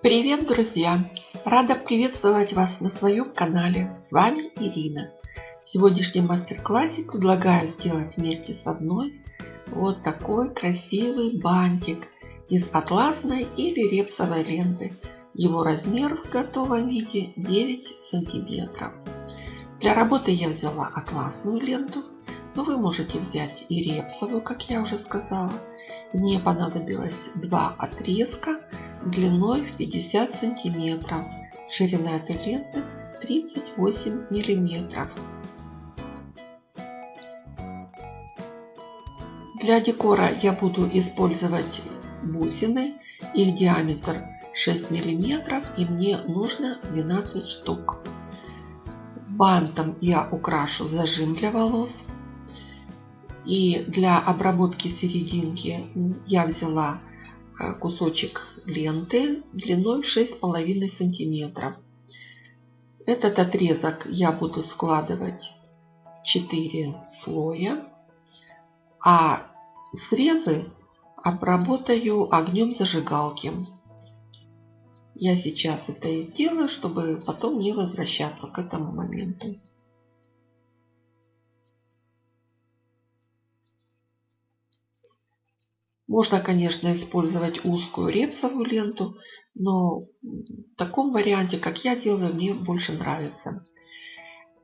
Привет, друзья! Рада приветствовать вас на своем канале. С вами Ирина. В сегодняшнем мастер-классе предлагаю сделать вместе с одной вот такой красивый бантик из атласной или репсовой ленты. Его размер в готовом виде 9 сантиметров. Для работы я взяла атласную ленту, но вы можете взять и репсовую, как я уже сказала. Мне понадобилось два отрезка длиной в 50 сантиметров. Ширина этой ленты 38 миллиметров. Для декора я буду использовать бусины. Их диаметр 6 миллиметров и мне нужно 12 штук. Бантом я украшу зажим для волос. И для обработки серединки я взяла э, кусочек ленты длиной 6,5 сантиметров. Этот отрезок я буду складывать в 4 слоя, а срезы обработаю огнем зажигалки. Я сейчас это и сделаю, чтобы потом не возвращаться к этому моменту. Можно, конечно, использовать узкую репсовую ленту, но в таком варианте, как я делаю, мне больше нравится.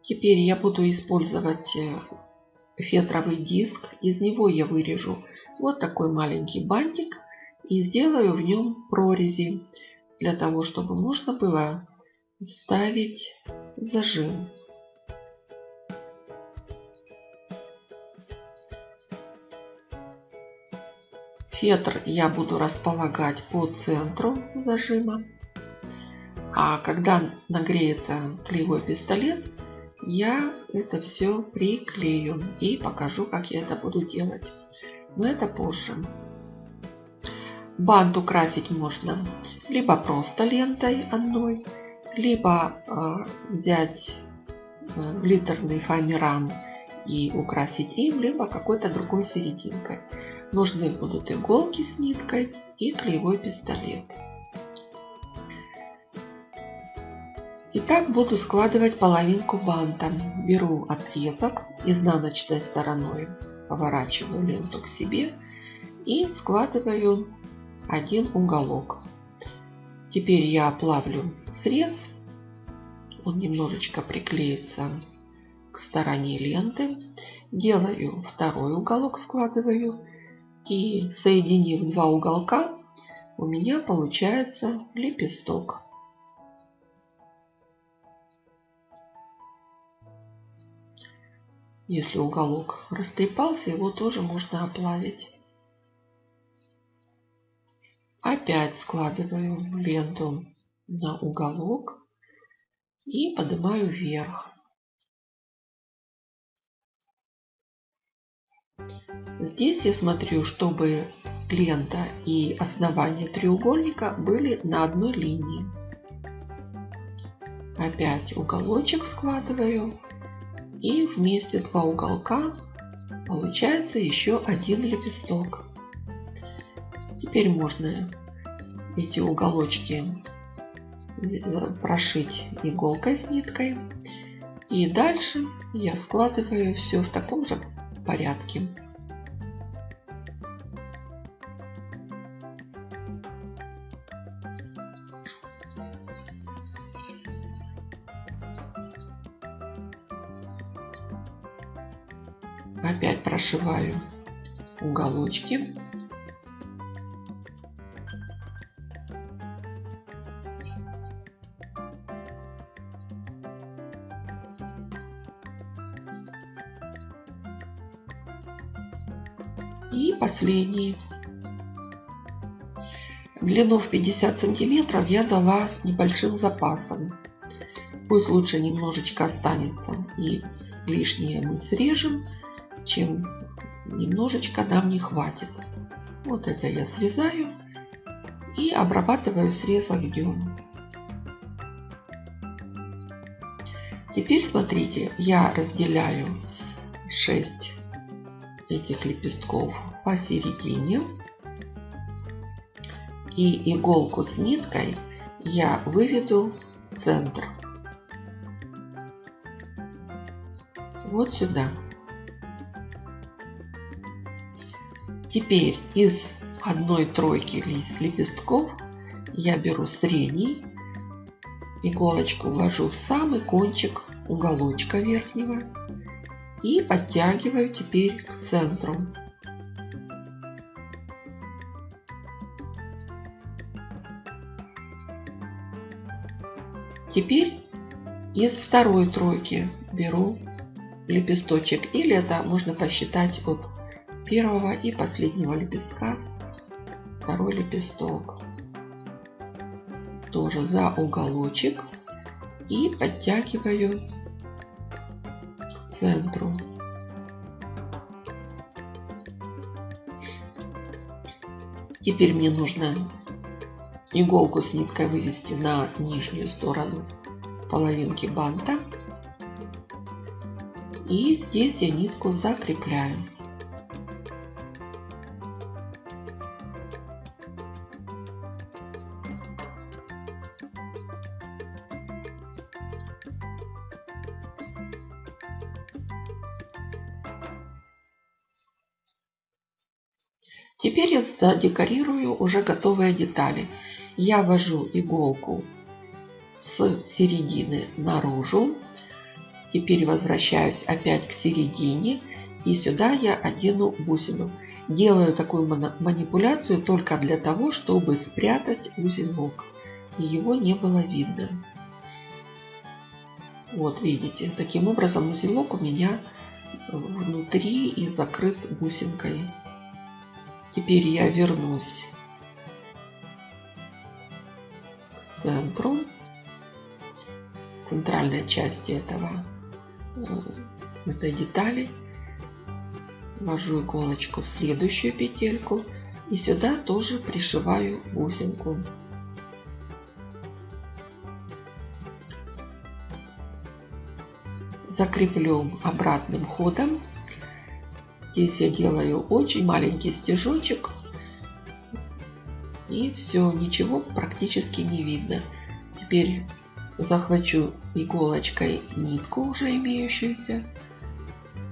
Теперь я буду использовать э, фетровый диск. Из него я вырежу вот такой маленький бантик и сделаю в нем прорези для того, чтобы можно было вставить зажим. Фетр я буду располагать по центру зажима. А когда нагреется клеевой пистолет, я это все приклею и покажу, как я это буду делать. Но это позже. Бант украсить можно либо просто лентой одной, либо э, взять э, глиттерный фоамиран и украсить им, либо какой-то другой серединкой. Нужны будут иголки с ниткой и клеевой пистолет. Итак, буду складывать половинку банта. Беру отрезок изнаночной стороной, поворачиваю ленту к себе и складываю один уголок. Теперь я оплавлю срез. Он немножечко приклеится к стороне ленты. Делаю второй уголок, складываю и соединив два уголка, у меня получается лепесток. Если уголок растрепался, его тоже можно оплавить. Опять складываю ленту на уголок и поднимаю вверх. Здесь я смотрю, чтобы лента и основание треугольника были на одной линии. Опять уголочек складываю. И вместе два уголка получается еще один лепесток. Теперь можно эти уголочки прошить иголкой с ниткой. И дальше я складываю все в таком же порядке. Опять прошиваю уголочки. И последний. Длину в 50 сантиметров я дала с небольшим запасом. Пусть лучше немножечко останется и лишнее мы срежем, чем немножечко нам не хватит. Вот это я срезаю и обрабатываю срез огнем. Теперь смотрите, я разделяю 6 этих лепестков посередине. И иголку с ниткой я выведу в центр. Вот сюда. Теперь из одной тройки лепестков я беру средний, иголочку ввожу в самый кончик уголочка верхнего и подтягиваю теперь к центру. Теперь из второй тройки беру лепесточек. Или это можно посчитать от первого и последнего лепестка. Второй лепесток. Тоже за уголочек. И подтягиваю центру. Теперь мне нужно иголку с ниткой вывести на нижнюю сторону половинки банта. И здесь я нитку закрепляю. Задекорирую уже готовые детали. Я ввожу иголку с середины наружу. Теперь возвращаюсь опять к середине. И сюда я одену бусину. Делаю такую манипуляцию только для того, чтобы спрятать узелок. И его не было видно. Вот видите, таким образом узелок у меня внутри и закрыт бусинкой. Теперь я вернусь к центру, центральной части этого, э, этой детали. Ввожу иголочку в следующую петельку и сюда тоже пришиваю бусинку. Закреплю обратным ходом Здесь я делаю очень маленький стежочек. И все, ничего практически не видно. Теперь захвачу иголочкой нитку уже имеющуюся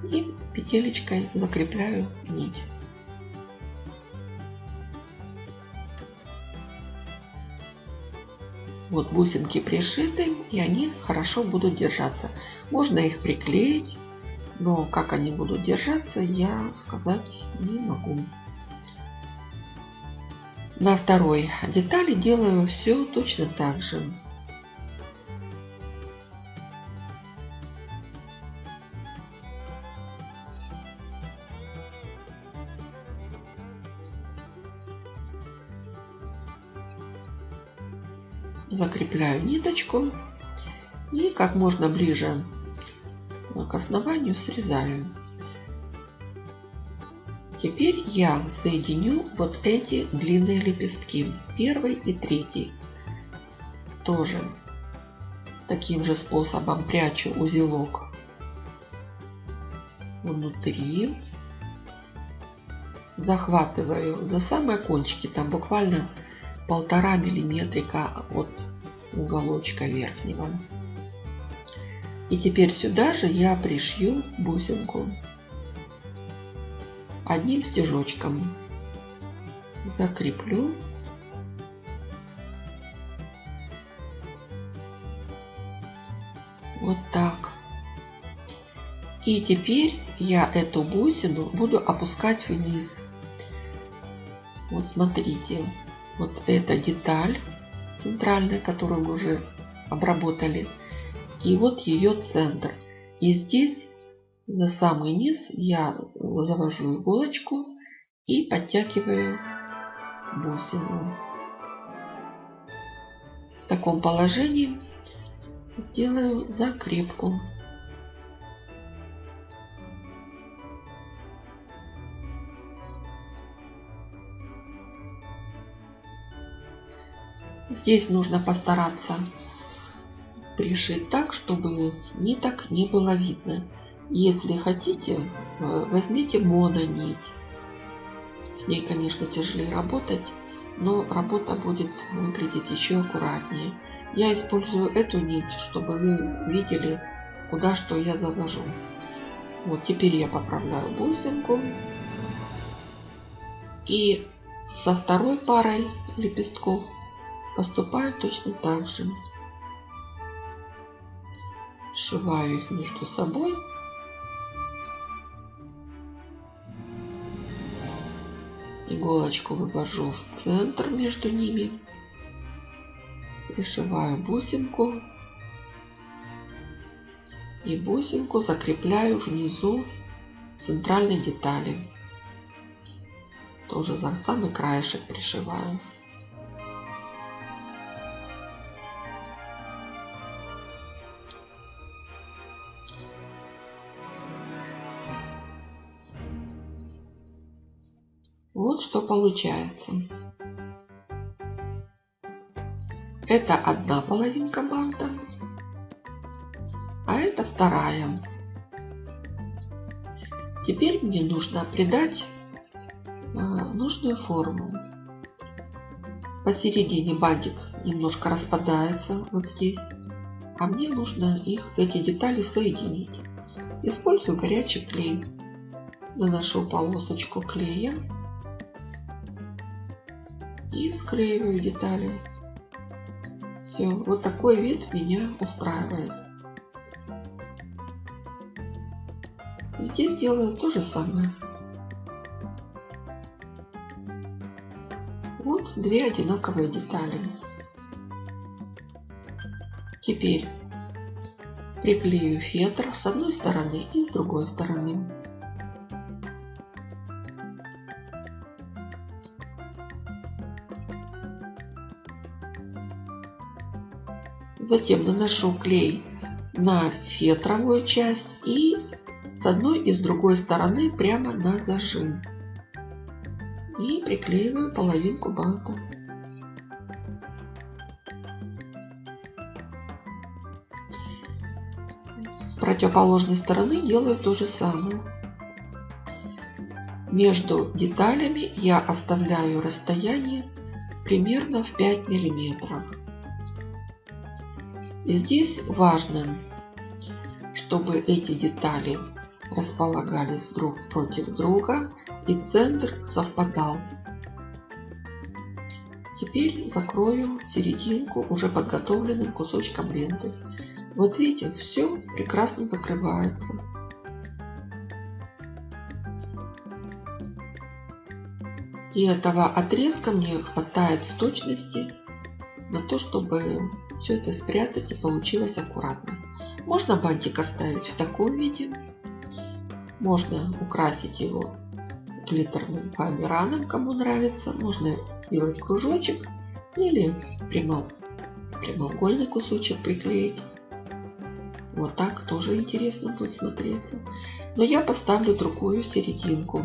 и петелечкой закрепляю нить. Вот бусинки пришиты и они хорошо будут держаться. Можно их приклеить но как они будут держаться, я сказать не могу. На второй детали делаю все точно так же. Закрепляю ниточку и как можно ближе к основанию срезаю. Теперь я соединю вот эти длинные лепестки, первый и третий. Тоже таким же способом прячу узелок внутри. Захватываю за самые кончики, там буквально полтора миллиметрика от уголочка верхнего. И теперь сюда же я пришью бусинку одним стежочком. Закреплю. Вот так. И теперь я эту бусину буду опускать вниз. Вот смотрите, вот эта деталь центральная, которую мы уже обработали. И вот ее центр. И здесь за самый низ я завожу иголочку и подтягиваю бусину. В таком положении сделаю закрепку. Здесь нужно постараться пришить так, чтобы ниток не было видно. Если хотите, э, возьмите мононить. С ней, конечно, тяжелее работать, но работа будет выглядеть еще аккуратнее. Я использую эту нить, чтобы вы видели, куда что я завожу. Вот теперь я поправляю бусинку. И со второй парой лепестков поступаю точно так же. Сшиваю их между собой. Иголочку вывожу в центр между ними. Пришиваю бусинку. И бусинку закрепляю внизу центральной детали. Тоже за самый краешек пришиваю. Вот что получается. Это одна половинка банта, а это вторая. Теперь мне нужно придать а, нужную форму. Посередине бантик немножко распадается вот здесь, а мне нужно их, эти детали соединить. Использую горячий клей. Наношу полосочку клея и склеиваю детали. Все, вот такой вид меня устраивает. Здесь делаю то же самое. Вот две одинаковые детали. Теперь приклею фетр с одной стороны и с другой стороны. Затем наношу клей на фетровую часть и с одной и с другой стороны прямо на зажим. И приклеиваю половинку банта. С противоположной стороны делаю то же самое. Между деталями я оставляю расстояние примерно в 5 миллиметров. Здесь важно, чтобы эти детали располагались друг против друга и центр совпадал. Теперь закрою серединку уже подготовленным кусочком ленты. Вот видите, все прекрасно закрывается. И этого отрезка мне хватает в точности на то, чтобы все это спрятать и получилось аккуратно. Можно бантик оставить в таком виде. Можно украсить его глиттерным фоамираном, кому нравится. Можно сделать кружочек или прямо, прямоугольный кусочек приклеить. Вот так тоже интересно будет смотреться. Но я поставлю другую серединку.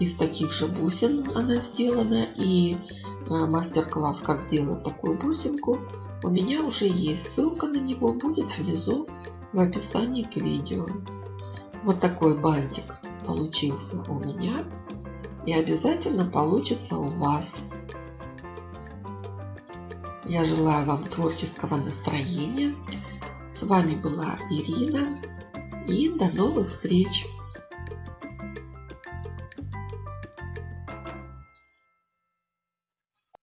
Из таких же бусин она сделана. И э, мастер-класс, как сделать такую бусинку, у меня уже есть ссылка на него, будет внизу в описании к видео. Вот такой бантик получился у меня и обязательно получится у вас. Я желаю вам творческого настроения. С вами была Ирина и до новых встреч!